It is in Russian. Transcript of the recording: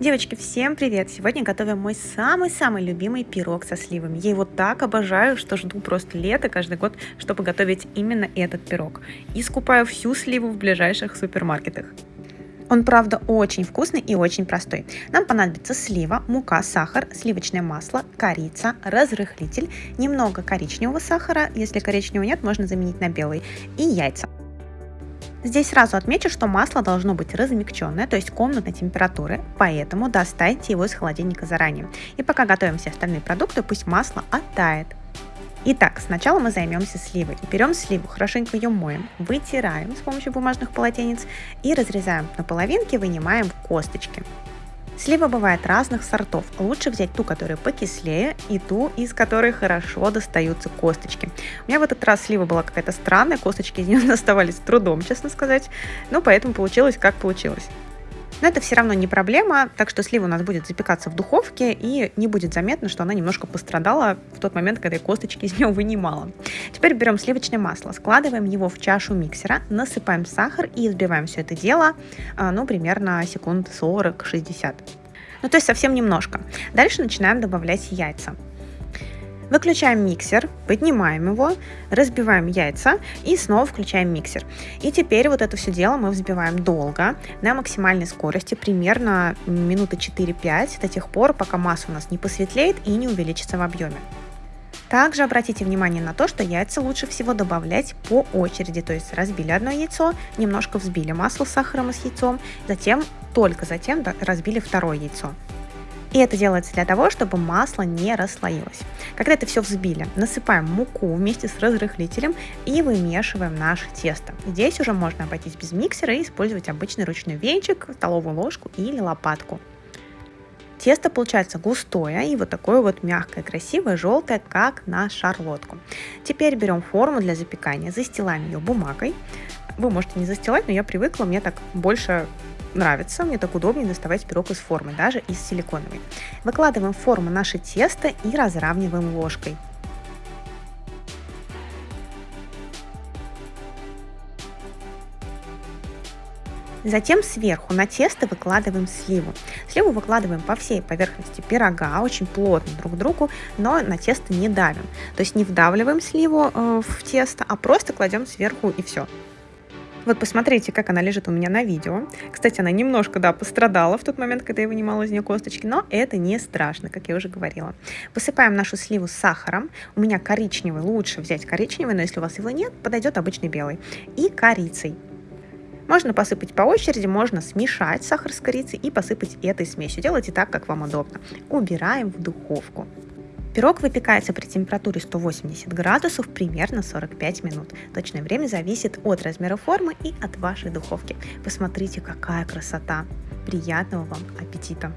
Девочки, всем привет! Сегодня готовим мой самый-самый любимый пирог со сливами. Я его так обожаю, что жду просто лето каждый год, чтобы готовить именно этот пирог. И скупаю всю сливу в ближайших супермаркетах. Он, правда, очень вкусный и очень простой. Нам понадобится слива, мука, сахар, сливочное масло, корица, разрыхлитель, немного коричневого сахара, если коричневого нет, можно заменить на белый, и яйца. Здесь сразу отмечу, что масло должно быть размягченное, то есть комнатной температуры, поэтому достаньте его из холодильника заранее. И пока готовим все остальные продукты, пусть масло оттает. Итак, сначала мы займемся сливой. Берем сливу, хорошенько ее моем, вытираем с помощью бумажных полотенец и разрезаем на половинки, вынимаем косточки. Слива бывает разных сортов. Лучше взять ту, которая покислее, и ту, из которой хорошо достаются косточки. У меня в этот раз слива была какая-то странная, косточки из нее доставались с трудом, честно сказать. Ну, поэтому получилось, как получилось. Но это все равно не проблема, так что слива у нас будет запекаться в духовке, и не будет заметно, что она немножко пострадала в тот момент, когда я косточки из нее вынимала. Теперь берем сливочное масло, складываем его в чашу миксера, насыпаем сахар и взбиваем все это дело, а, ну, примерно секунд 40-60. Ну, то есть совсем немножко. Дальше начинаем добавлять яйца. Выключаем миксер, поднимаем его, разбиваем яйца и снова включаем миксер. И теперь вот это все дело мы взбиваем долго, на максимальной скорости, примерно минуты 4-5, до тех пор, пока масса у нас не посветлеет и не увеличится в объеме. Также обратите внимание на то, что яйца лучше всего добавлять по очереди, то есть разбили одно яйцо, немножко взбили масло с сахаром и с яйцом, затем, только затем разбили второе яйцо. И это делается для того, чтобы масло не расслоилось. Когда это все взбили, насыпаем муку вместе с разрыхлителем и вымешиваем наше тесто. Здесь уже можно обойтись без миксера и использовать обычный ручной венчик, столовую ложку или лопатку. Тесто получается густое и вот такое вот мягкое, красивое, желтое, как на шарлотку. Теперь берем форму для запекания, застилаем ее бумагой. Вы можете не застилать, но я привыкла, мне так больше нравится, мне так удобнее доставать пирог из формы, даже из силиконовой. Выкладываем в форму наше тесто и разравниваем ложкой. Затем сверху на тесто выкладываем сливу. Сливу выкладываем по всей поверхности пирога, очень плотно друг к другу, но на тесто не давим. То есть не вдавливаем сливу э, в тесто, а просто кладем сверху и все. Вот посмотрите, как она лежит у меня на видео. Кстати, она немножко, да, пострадала в тот момент, когда я вынимала из нее косточки, но это не страшно, как я уже говорила. Посыпаем нашу сливу сахаром. У меня коричневый, лучше взять коричневый, но если у вас его нет, подойдет обычный белый. И корицей. Можно посыпать по очереди, можно смешать сахар с корицей и посыпать этой смесью. Делайте так, как вам удобно. Убираем в духовку. Пирог выпекается при температуре 180 градусов примерно 45 минут. Точное время зависит от размера формы и от вашей духовки. Посмотрите, какая красота! Приятного вам аппетита!